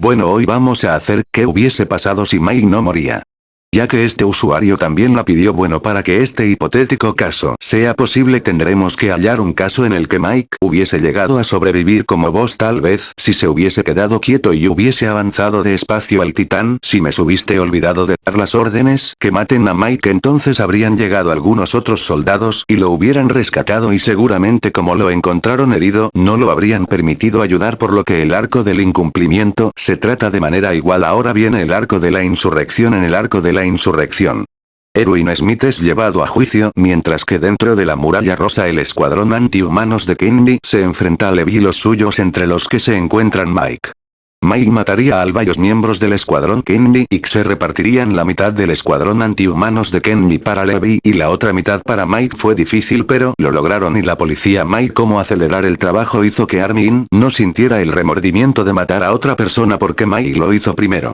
Bueno hoy vamos a hacer qué hubiese pasado si Mike no moría. Ya que este usuario también la pidió bueno para que este hipotético caso sea posible tendremos que hallar un caso en el que Mike hubiese llegado a sobrevivir como vos tal vez si se hubiese quedado quieto y hubiese avanzado de espacio al titán. Si me subiste olvidado de dar las órdenes que maten a Mike entonces habrían llegado algunos otros soldados y lo hubieran rescatado y seguramente como lo encontraron herido no lo habrían permitido ayudar por lo que el arco del incumplimiento se trata de manera igual. Ahora viene el arco de la insurrección. En el arco de insurrección. Erwin Smith es llevado a juicio mientras que dentro de la muralla rosa el escuadrón antihumanos de Kennedy se enfrenta a Levi y los suyos entre los que se encuentran Mike. Mike mataría a varios miembros del escuadrón Kennedy y se repartirían la mitad del escuadrón antihumanos de Kennedy para Levi y la otra mitad para Mike fue difícil pero lo lograron y la policía Mike como acelerar el trabajo hizo que Armin no sintiera el remordimiento de matar a otra persona porque Mike lo hizo primero.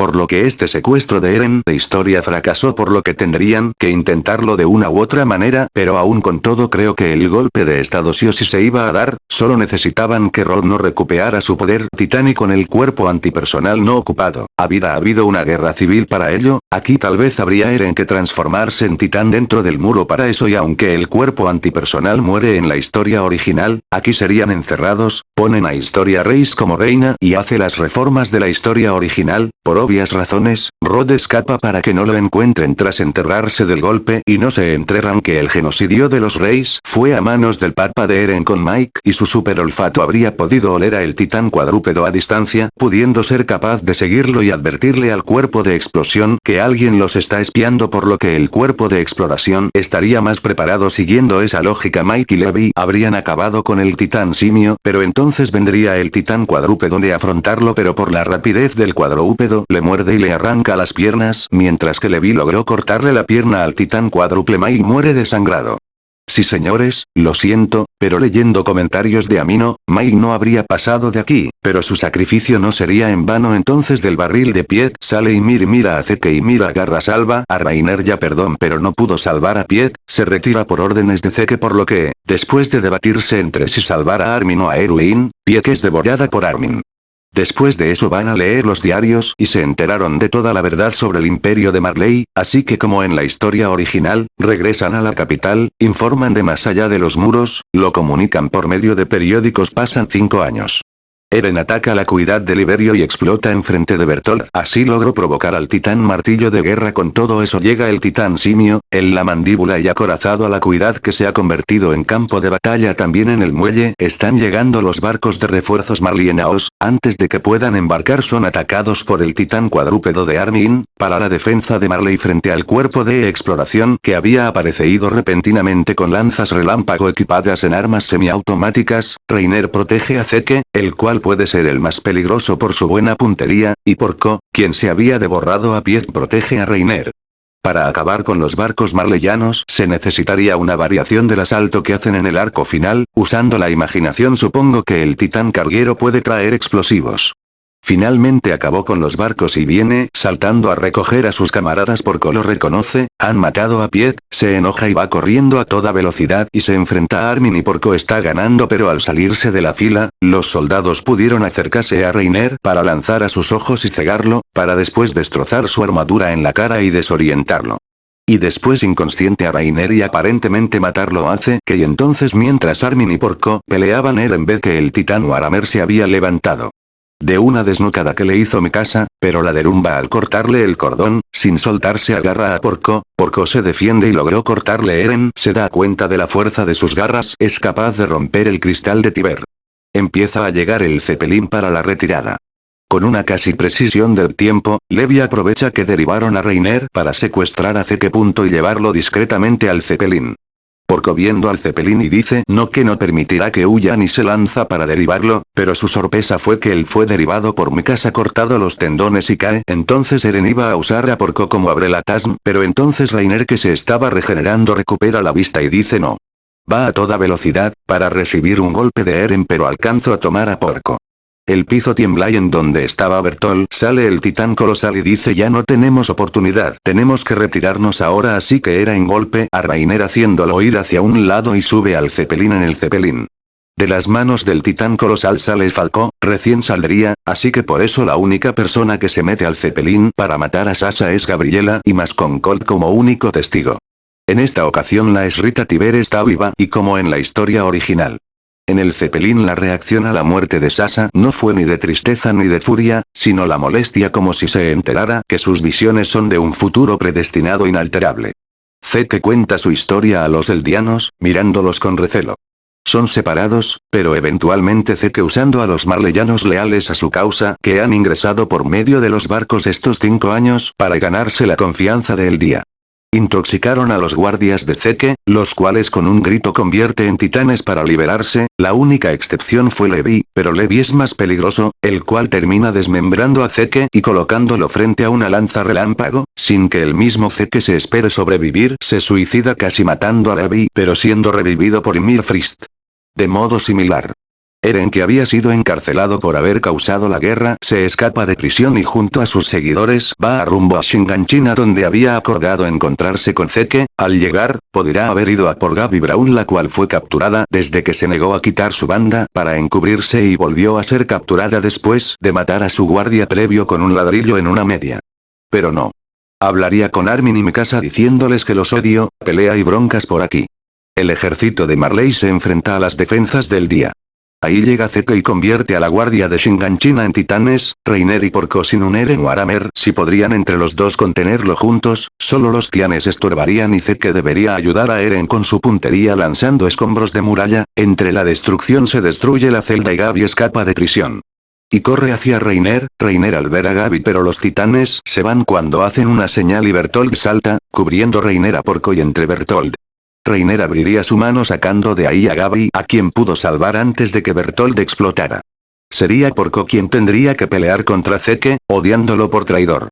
Por lo que este secuestro de Eren de historia fracasó por lo que tendrían que intentarlo de una u otra manera, pero aún con todo creo que el golpe de estado sí o sí se iba a dar, solo necesitaban que Rod no recuperara su poder titán con el cuerpo antipersonal no ocupado. Había habido una guerra civil para ello, aquí tal vez habría Eren que transformarse en titán dentro del muro para eso y aunque el cuerpo antipersonal muere en la historia original, aquí serían encerrados, ponen a Historia Reis como reina y hace las reformas de la historia original, por razones, Rod escapa para que no lo encuentren tras enterrarse del golpe y no se enterran que el genocidio de los reyes fue a manos del papa de Eren con Mike y su super olfato habría podido oler a el titán cuadrúpedo a distancia, pudiendo ser capaz de seguirlo y advertirle al cuerpo de explosión que alguien los está espiando por lo que el cuerpo de exploración estaría más preparado siguiendo esa lógica. Mike y Levi habrían acabado con el titán simio pero entonces vendría el titán cuadrúpedo de afrontarlo pero por la rapidez del cuadrúpedo le muerde y le arranca las piernas, mientras que Levi logró cortarle la pierna al titán cuádruple Mai muere desangrado. Sí señores, lo siento, pero leyendo comentarios de Amino, Mike no habría pasado de aquí, pero su sacrificio no sería en vano entonces del barril de Piet sale y mira a Zeke y mira agarra salva a Rainer ya perdón pero no pudo salvar a Piet, se retira por órdenes de Zeke por lo que, después de debatirse entre si salvar a Armin o a Erwin, Piet es devorada por Armin. Después de eso van a leer los diarios y se enteraron de toda la verdad sobre el imperio de Marley, así que como en la historia original, regresan a la capital, informan de más allá de los muros, lo comunican por medio de periódicos pasan cinco años. Eren ataca la cuidad de Liberio y explota enfrente de Bertolt, así logró provocar al titán martillo de guerra. Con todo eso llega el titán simio, en la mandíbula y acorazado a la cuidad que se ha convertido en campo de batalla también en el muelle, están llegando los barcos de refuerzos marlienaos, antes de que puedan embarcar son atacados por el titán cuadrúpedo de Armin, para la defensa de Marley frente al cuerpo de exploración que había aparecido repentinamente con lanzas relámpago equipadas en armas semiautomáticas, Reiner protege a Zeke, el cual puede ser el más peligroso por su buena puntería, y Porco, quien se había devorado a pie protege a Reiner. Para acabar con los barcos marleyanos se necesitaría una variación del asalto que hacen en el arco final, usando la imaginación supongo que el titán carguero puede traer explosivos. Finalmente acabó con los barcos y viene, saltando a recoger a sus camaradas porque lo reconoce, han matado a Piet, se enoja y va corriendo a toda velocidad y se enfrenta a Armin y Porco está ganando pero al salirse de la fila, los soldados pudieron acercarse a Reiner para lanzar a sus ojos y cegarlo, para después destrozar su armadura en la cara y desorientarlo. Y después inconsciente a Rainer y aparentemente matarlo hace que y entonces mientras Armin y Porco peleaban él en vez que el titán Aramer se había levantado de una desnucada que le hizo mi casa, pero la derrumba al cortarle el cordón, sin soltarse agarra a Porco, Porco se defiende y logró cortarle Eren se da cuenta de la fuerza de sus garras es capaz de romper el cristal de Tiber. Empieza a llegar el Zeppelin para la retirada. Con una casi precisión del tiempo, Levi aprovecha que derivaron a Reiner para secuestrar a Zeke. y llevarlo discretamente al Zeppelin. Porco viendo al Zeppelin y dice no que no permitirá que huya ni se lanza para derivarlo, pero su sorpresa fue que él fue derivado por mi casa cortado los tendones y cae. Entonces Eren iba a usar a Porco como abre la TASM, pero entonces Rainer que se estaba regenerando recupera la vista y dice no. Va a toda velocidad, para recibir un golpe de Eren pero alcanzo a tomar a Porco. El piso tiembla y en donde estaba Bertol sale el titán colosal y dice ya no tenemos oportunidad, tenemos que retirarnos ahora así que era en golpe a Rainer haciéndolo ir hacia un lado y sube al Zeppelin en el Zeppelin. De las manos del titán colosal sale Falco, recién saldría, así que por eso la única persona que se mete al Zeppelin para matar a Sasa es Gabriela y más con Colt como único testigo. En esta ocasión la esrita Tiber está viva y como en la historia original. En el Zeppelin la reacción a la muerte de Sasa no fue ni de tristeza ni de furia, sino la molestia como si se enterara que sus visiones son de un futuro predestinado inalterable. Zeke cuenta su historia a los eldianos, mirándolos con recelo. Son separados, pero eventualmente Zeke usando a los marleyanos leales a su causa que han ingresado por medio de los barcos estos cinco años para ganarse la confianza de día. Intoxicaron a los guardias de Zeke, los cuales con un grito convierte en titanes para liberarse, la única excepción fue Levi, pero Levi es más peligroso, el cual termina desmembrando a Zeke y colocándolo frente a una lanza relámpago, sin que el mismo Zeke se espere sobrevivir, se suicida casi matando a Levi pero siendo revivido por Ymir Frist. De modo similar, Eren que había sido encarcelado por haber causado la guerra se escapa de prisión y junto a sus seguidores va a rumbo a Shinganchina donde había acordado encontrarse con Zeke, al llegar, podría haber ido a por Gaby Brown la cual fue capturada desde que se negó a quitar su banda para encubrirse y volvió a ser capturada después de matar a su guardia previo con un ladrillo en una media. Pero no. Hablaría con Armin y Mikasa diciéndoles que los odio, pelea y broncas por aquí. El ejército de Marley se enfrenta a las defensas del día. Ahí llega Zeke y convierte a la guardia de Shinganchina en titanes, Reiner y Porco sin un Eren o Aramer si podrían entre los dos contenerlo juntos, solo los tianes estorbarían y Zeke debería ayudar a Eren con su puntería lanzando escombros de muralla, entre la destrucción se destruye la celda y Gaby escapa de prisión. Y corre hacia Reiner, Reiner al ver a Gaby pero los titanes se van cuando hacen una señal y Bertold salta, cubriendo Reiner a Porco y entre Bertold Reiner abriría su mano sacando de ahí a Gaby a quien pudo salvar antes de que Bertold explotara. Sería Porco quien tendría que pelear contra Zeke, odiándolo por traidor.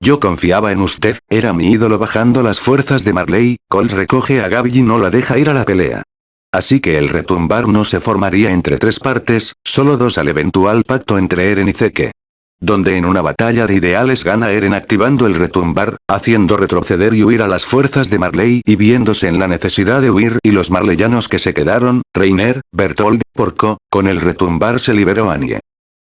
Yo confiaba en usted, era mi ídolo bajando las fuerzas de Marley, Colt recoge a Gaby y no la deja ir a la pelea. Así que el retumbar no se formaría entre tres partes, solo dos al eventual pacto entre Eren y Zeke donde en una batalla de ideales gana Eren activando el retumbar, haciendo retroceder y huir a las fuerzas de Marley y viéndose en la necesidad de huir y los marleyanos que se quedaron, Reiner, Bertold, Porco, con el retumbar se liberó Anie.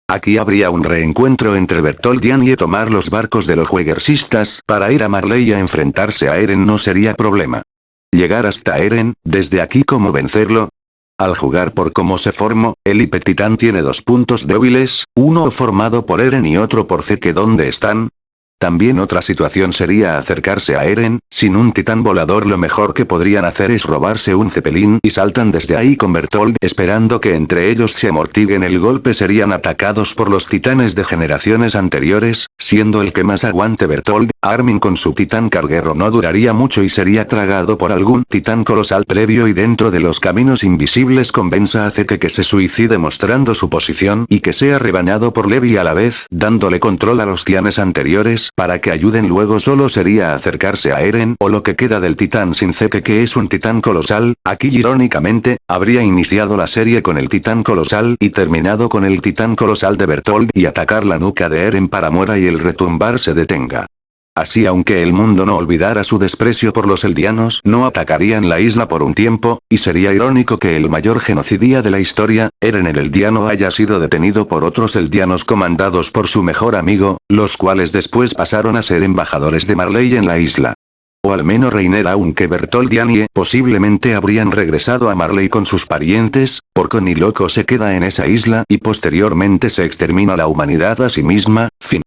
Aquí habría un reencuentro entre Bertold y Anie tomar los barcos de los jueguersistas para ir a Marley a enfrentarse a Eren no sería problema. Llegar hasta Eren, desde aquí cómo vencerlo, al jugar por cómo se formó, el Hipetitán tiene dos puntos débiles, uno formado por Eren y otro por Zeke ¿Dónde están? También otra situación sería acercarse a Eren, sin un titán volador lo mejor que podrían hacer es robarse un cepelín y saltan desde ahí con Bertold esperando que entre ellos se amortiguen. El golpe serían atacados por los titanes de generaciones anteriores, siendo el que más aguante Bertold, Armin con su titán carguero no duraría mucho y sería tragado por algún titán colosal previo y dentro de los caminos invisibles convenza a Zeke que se suicide mostrando su posición y que sea rebañado por Levi a la vez dándole control a los tianes anteriores para que ayuden luego solo sería acercarse a Eren o lo que queda del titán sin Zeke que es un titán colosal, aquí irónicamente, habría iniciado la serie con el titán colosal y terminado con el titán colosal de Bertold y atacar la nuca de Eren para muera y el retumbar se detenga. Así aunque el mundo no olvidara su desprecio por los eldianos no atacarían la isla por un tiempo, y sería irónico que el mayor genocidia de la historia, Eren el eldiano haya sido detenido por otros eldianos comandados por su mejor amigo, los cuales después pasaron a ser embajadores de Marley en la isla. O al menos Reiner aunque Bertold y posiblemente habrían regresado a Marley con sus parientes, porque ni loco se queda en esa isla y posteriormente se extermina la humanidad a sí misma, fin.